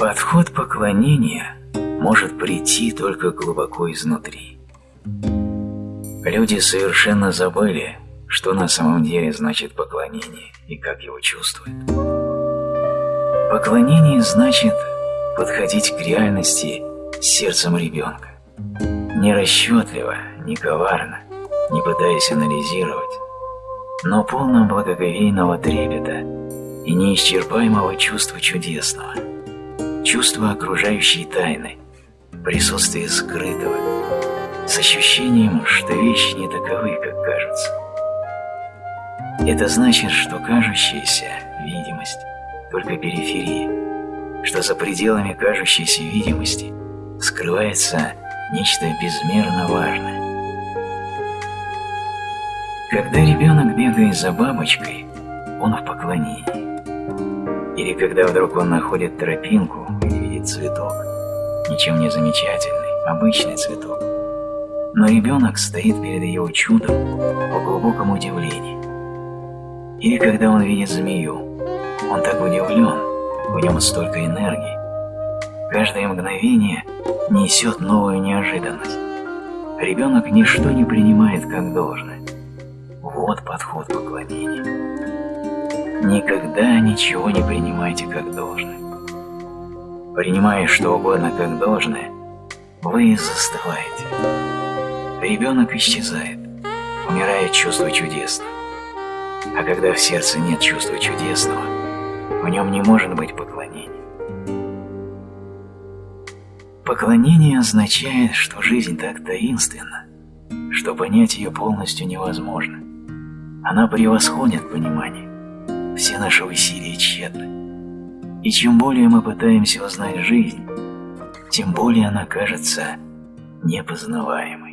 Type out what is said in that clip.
Подход поклонения может прийти только глубоко изнутри. Люди совершенно забыли, что на самом деле значит поклонение и как его чувствуют. Поклонение значит подходить к реальности сердцем ребенка. Не расчетливо, не коварно, не пытаясь анализировать, но полно благоговейного трепета и неисчерпаемого чувства чудесного, чувства окружающей тайны, присутствия скрытого, с ощущением, что вещи не таковы, как кажутся. Это значит, что кажущаяся видимость только периферия, что за пределами кажущейся видимости скрывается нечто безмерно важное. Когда ребенок бегает за бабочкой, он в поклонении. Или когда вдруг он находит тропинку и видит цветок, ничем не замечательный, обычный цветок. Но ребенок стоит перед его чудом в глубоком удивлении. Или когда он видит змею, он так удивлен, в нем столько энергии. Каждое мгновение несет новую неожиданность. Ребенок ничто не принимает как должное. Вот подход поклонения. Никогда ничего не принимайте как должное. Принимая что угодно как должное, вы застываете. Ребенок исчезает, умирает чувство чудесного. А когда в сердце нет чувства чудесного, в нем не может быть поклонения. Поклонение означает, что жизнь так таинственна, что понять ее полностью невозможно. Она превосходит понимание. Все наши усилия тщетны. И чем более мы пытаемся узнать жизнь, тем более она кажется непознаваемой.